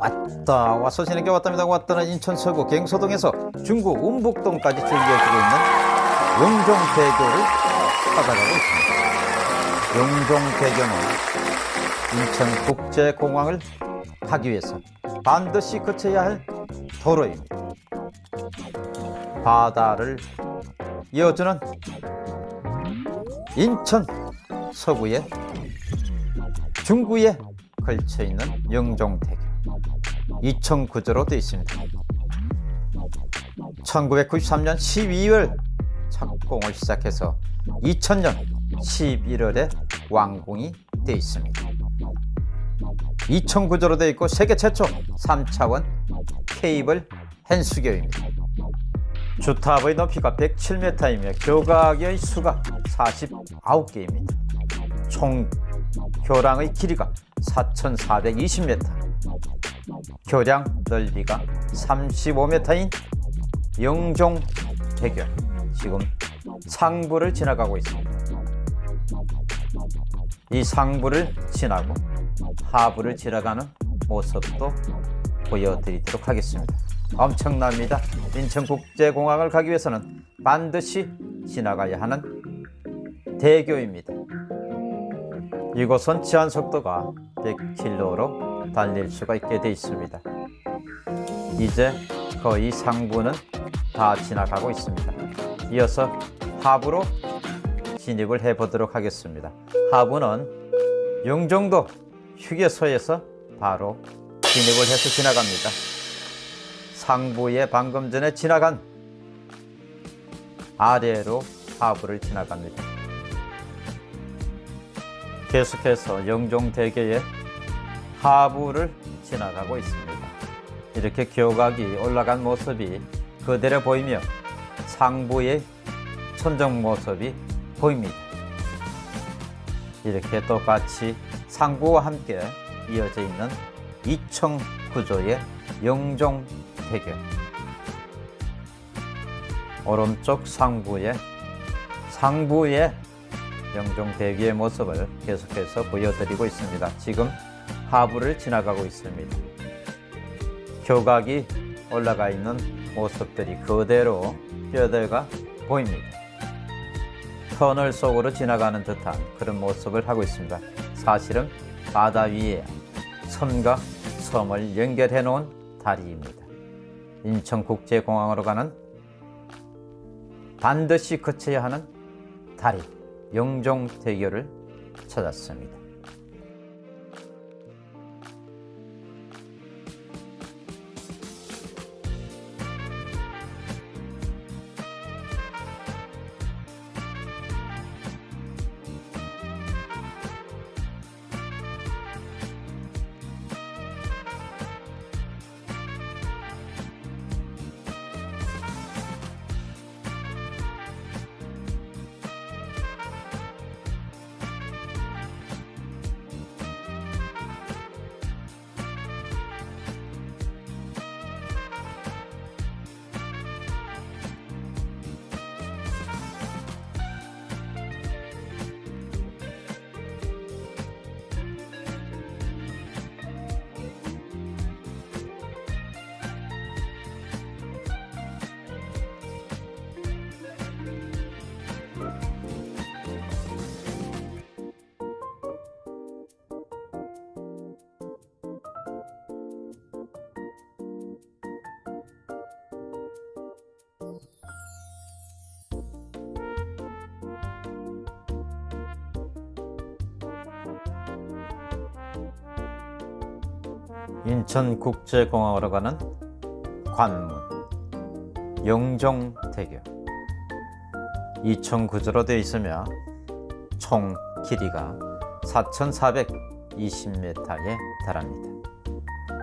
왔다 와서 지내게 왔답니다. 왔다는 인천 서구 갱소동에서 중구 운북동까지 줄 이어지고 있는 영종대교를 찾아가고 있습니다. 영종대교는 인천국제공항을 가기 위해서 반드시 거쳐야 할 도로입니다. 바다를 이어주는 인천 서구의 중구에 걸쳐 있는 영종대교 2009조로 되어 있습니다. 1993년 12월 착공을 시작해서 2000년 11월에 완공이 되어 있습니다. 2009조로 되어 있고 세계 최초 3차원 케이블 헨수교입니다. 주탑의 높이가 107m이며 교각의 수가 49개입니다. 총 교량의 길이가 4,420m, 교량 넓이가 35m인 영종대교 지금 상부를 지나가고 있습니다. 이 상부를 지나고 하부를 지나가는 모습도 보여드리도록 하겠습니다. 엄청납니다. 인천국제공항을 가기 위해서는 반드시 지나가야 하는 대교입니다. 이곳은 제한 속도가 100km로 달릴 수가 있게 되어 있습니다. 이제 거의 상부는 다 지나가고 있습니다. 이어서 하부로 진입을 해 보도록 하겠습니다. 하부는 영종도 휴게소에서 바로 진입을 해서 지나갑니다. 상부에 방금 전에 지나간 아래로 하부를 지나갑니다. 계속해서 영종대교의 하부를 지나가고 있습니다. 이렇게 교각이 올라간 모습이 그대로 보이며 상부의 천정 모습이 보입니다. 이렇게 똑같이 상부와 함께 이어져 있는 2층 구조의 영종대교 오른쪽 상부에 상부의 영종대교의 모습을 계속해서 보여드리고 있습니다. 지금 하부를 지나가고 있습니다. 교각이 올라가 있는 모습들이 그대로 뼈대가 보입니다. 터널 속으로 지나가는 듯한 그런 모습을 하고 있습니다. 사실은 바다 위에 섬과 섬을 연결해 놓은 다리입니다. 인천국제공항으로 가는 반드시 거쳐야 하는 다리 영종대교를 찾았습니다. 인천국제공항으로 가는 관문 영종대교 2층구조로 되어 있으며 총 길이가 4,420m에 달합니다.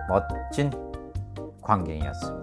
멋진 광경이었습니다.